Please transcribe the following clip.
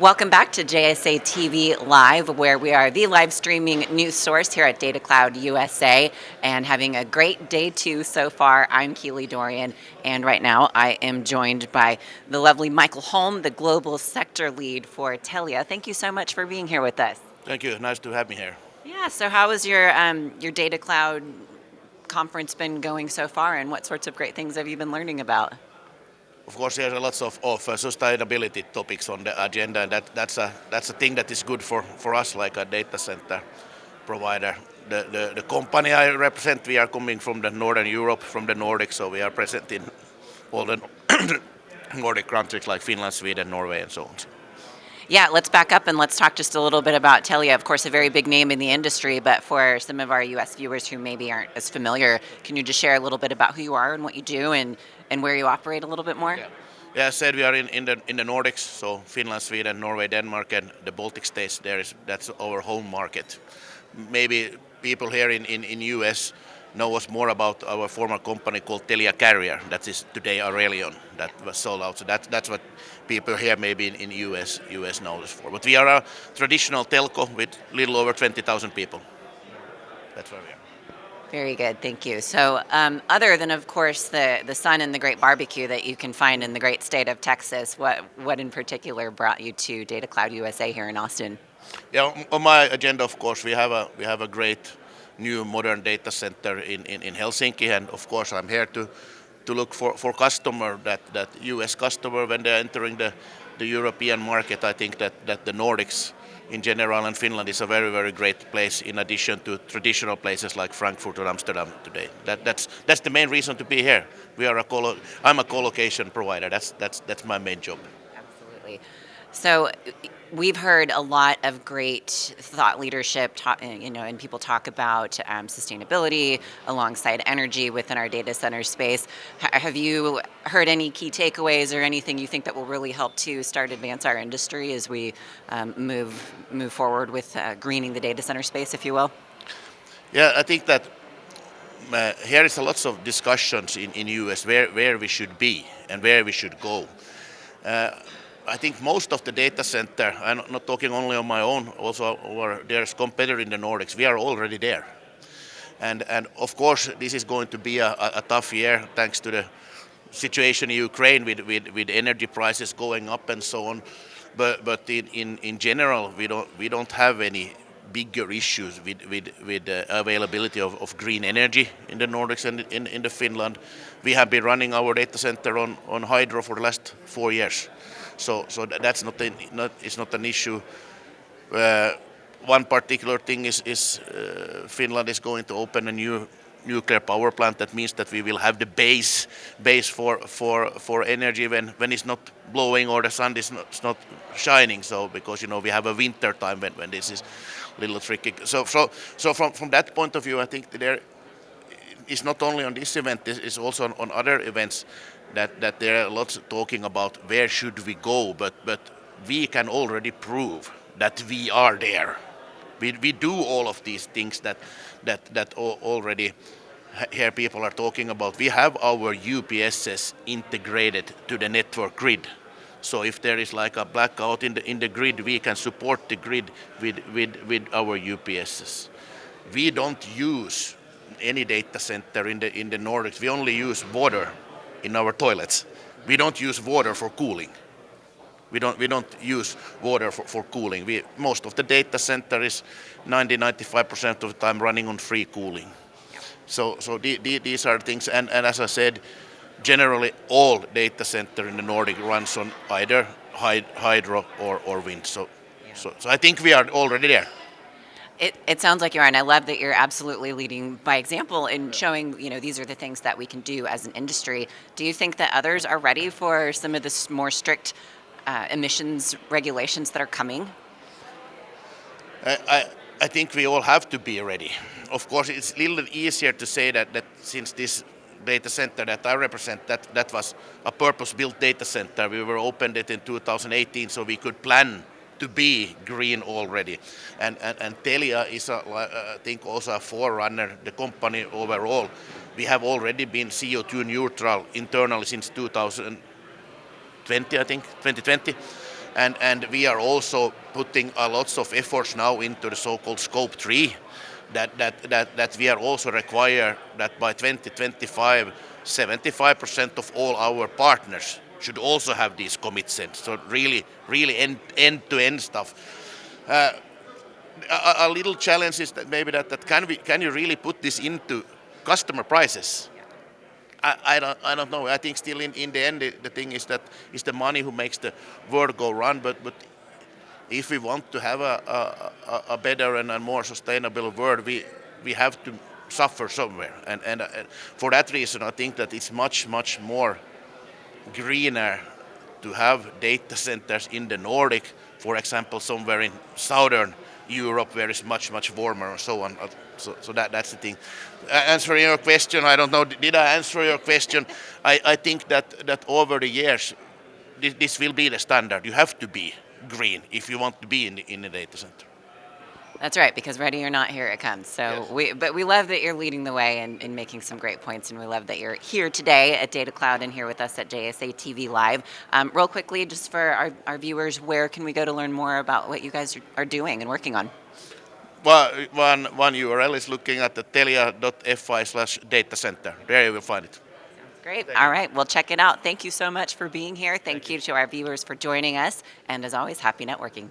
Welcome back to JSA TV Live, where we are the live streaming news source here at Data Cloud USA and having a great day two so far. I'm Keely Dorian, and right now I am joined by the lovely Michael Holm, the global sector lead for Telia. Thank you so much for being here with us. Thank you. Nice to have me here. Yeah, so how has your, um, your Data Cloud conference been going so far, and what sorts of great things have you been learning about? Of course, there's a lots of, of uh, sustainability topics on the agenda, and that, that's a that's a thing that is good for, for us, like a data center provider. The, the, the company I represent, we are coming from the Northern Europe, from the Nordics, so we are present in all the Nordic countries like Finland, Sweden, Norway, and so on. Yeah, let's back up and let's talk just a little bit about Telia. Of course, a very big name in the industry, but for some of our US viewers who maybe aren't as familiar, can you just share a little bit about who you are and what you do and and where you operate a little bit more? Yeah. Yeah, I said we are in, in the in the Nordics, so Finland, Sweden, Norway, Denmark, and the Baltic states. There is that's our home market. Maybe people here in, in, in US know us more about our former company called Telia Carrier. That is today Arelion that was sold out. So that, that's what people here maybe in, in US US know us for. But we are a traditional telco with little over 20,000 people. That's where we are. Very good, thank you. So um, other than, of course, the, the sun and the great barbecue that you can find in the great state of Texas, what, what in particular brought you to Data Cloud USA here in Austin? Yeah, on my agenda, of course, we have a, we have a great new modern data center in, in, in Helsinki, and of course I'm here to, to look for, for customer, that, that US customer, when they're entering the, the European market, I think that, that the Nordics in general, and Finland is a very, very great place in addition to traditional places like Frankfurt or Amsterdam today. That, that's, that's the main reason to be here. We are a co I'm a co-location provider. That's, that's, that's my main job. Absolutely. So we've heard a lot of great thought leadership, talk, you know, and people talk about um, sustainability alongside energy within our data center space. H have you heard any key takeaways or anything you think that will really help to start advance our industry as we um, move move forward with uh, greening the data center space, if you will? Yeah, I think that uh, here is a lots of discussions in in US where where we should be and where we should go. Uh, I think most of the data center, I'm not talking only on my own, also our there's competitor in the Nordics, we are already there. And, and of course, this is going to be a, a tough year thanks to the situation in Ukraine with, with, with energy prices going up and so on. But, but in, in, in general, we don't, we don't have any bigger issues with, with, with availability of, of green energy in the Nordics and in, in the Finland. We have been running our data center on, on hydro for the last four years. So, so that's not, an, not it's not an issue. Uh, one particular thing is, is uh, Finland is going to open a new nuclear power plant. That means that we will have the base base for for for energy when when it's not blowing or the sun is not, not shining. So because you know we have a winter time when, when this is a little tricky. So so so from from that point of view, I think there is not only on this event, this is also on, on other events that, that there are lots talking about where should we go, but, but we can already prove that we are there. We, we do all of these things that, that, that already here people are talking about. We have our UPSs integrated to the network grid. So if there is like a blackout in the, in the grid, we can support the grid with, with, with our UPSs. We don't use any data center in the, in the Nordics. We only use water in our toilets. We don't use water for cooling. We don't, we don't use water for, for cooling. We, most of the data center is 90-95% of the time running on free cooling. So, so the, the, these are things, and, and as I said, generally all data center in the Nordic runs on either hydro or, or wind. So, yeah. so, so I think we are already there. It, it, sounds like you are, and I love that you're absolutely leading by example in showing, you know, these are the things that we can do as an industry. Do you think that others are ready for some of this more strict uh, emissions regulations that are coming? I, I, I, think we all have to be ready. Of course, it's a little easier to say that, that since this data center that I represent, that, that was a purpose-built data center. We were opened it in 2018 so we could plan to be green already. And, and, and Telia is, a, uh, I think, also a forerunner, the company overall. We have already been CO2 neutral internally since 2020, I think, 2020. and and we are also putting a lots of efforts now into the so-called scope 3 that that that, that we are also require that by 2025 75% of all our partners should also have these commitments. So really, really end, end-to-end stuff. Uh, a, a, little challenge is that maybe that, that can we can you really put this into customer prices? I, I, don't I don't know. I think still in, in the end the, the thing is that it's the money who makes the world go round. But but if we want to have a, a, a better and a more sustainable world, we we have to suffer somewhere. And, and, and for that reason, I think that it's much much more greener to have data centers in the Nordic, for example, somewhere in southern Europe where it's much, much warmer and so on. So, so that, that's the thing. Answering your question, I don't know, did I answer your question? I, I think that, that over the years, this, this will be the standard. You have to be green if you want to be in the, in the data center. That's right, because ready or not, here it comes. So yes. we, but we love that you're leading the way and, and, making some great points, and we love that you're here today at Data Cloud and here with us at JSA TV Live. Um, real quickly, just for our, our viewers, where can we go to learn more about what you guys are doing and working on? Well, one, one URL is looking at the telia.fi slash data center. There you will find it. Great. Thank All you. right. Well, check it out. Thank you so much for being here. Thank, Thank you, you to our viewers for joining us. And as always, happy networking.